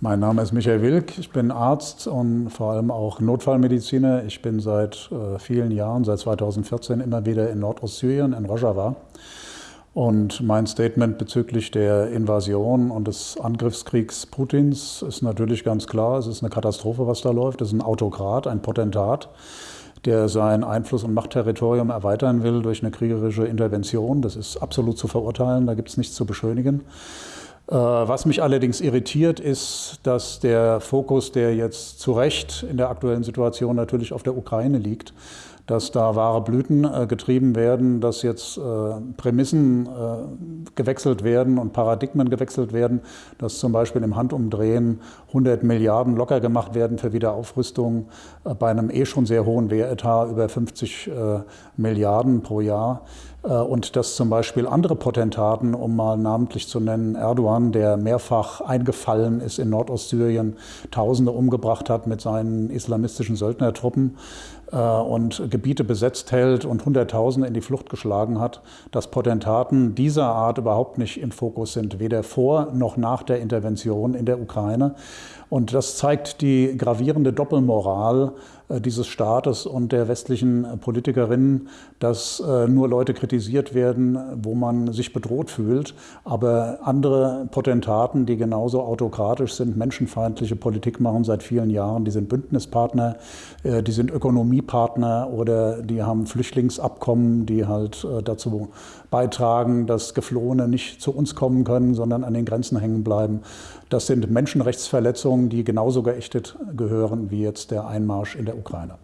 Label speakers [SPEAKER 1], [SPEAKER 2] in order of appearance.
[SPEAKER 1] Mein Name ist Michael Wilk, ich bin Arzt und vor allem auch Notfallmediziner. Ich bin seit äh, vielen Jahren, seit 2014, immer wieder in Nordostsyrien, in Rojava. Und mein Statement bezüglich der Invasion und des Angriffskriegs Putins ist natürlich ganz klar, es ist eine Katastrophe, was da läuft. Es ist ein Autokrat, ein Potentat, der sein Einfluss- und Machtterritorium erweitern will durch eine kriegerische Intervention. Das ist absolut zu verurteilen, da gibt es nichts zu beschönigen. Äh, was mich allerdings irritiert, ist, dass der Fokus, der jetzt zu Recht in der aktuellen Situation natürlich auf der Ukraine liegt, dass da wahre Blüten äh, getrieben werden, dass jetzt äh, Prämissen gewechselt werden und Paradigmen gewechselt werden, dass zum Beispiel im Handumdrehen 100 Milliarden locker gemacht werden für Wiederaufrüstung äh, bei einem eh schon sehr hohen Wehretat über 50 äh, Milliarden pro Jahr. Äh, und dass zum Beispiel andere Potentaten, um mal namentlich zu nennen, Erdogan, der mehrfach eingefallen ist in Nordostsyrien, Tausende umgebracht hat mit seinen islamistischen Söldnertruppen, und Gebiete besetzt hält und Hunderttausende in die Flucht geschlagen hat, dass Potentaten dieser Art überhaupt nicht im Fokus sind, weder vor noch nach der Intervention in der Ukraine. Und das zeigt die gravierende Doppelmoral äh, dieses Staates und der westlichen Politikerinnen, dass äh, nur Leute kritisiert werden, wo man sich bedroht fühlt, aber andere Potentaten, die genauso autokratisch sind, menschenfeindliche Politik machen seit vielen Jahren, die sind Bündnispartner, die sind Ökonomie Chemiepartner oder die haben Flüchtlingsabkommen, die halt äh, dazu beitragen, dass Geflohene nicht zu uns kommen können, sondern an den Grenzen hängen bleiben. Das sind Menschenrechtsverletzungen, die genauso geächtet gehören wie jetzt der Einmarsch in der Ukraine.